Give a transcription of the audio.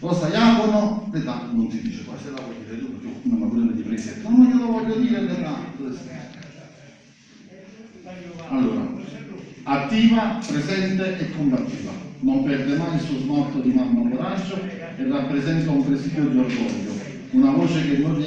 Cosa Iacono, l'età non si dice, poi se la vuoi dire tu, perché una pure di presetto, no, io lo voglio dire l'età. Allora, attiva, presente e combattiva, non perde mai il suo smalto di mamma coraggio e rappresenta un presidio di orgoglio, una voce che non riesce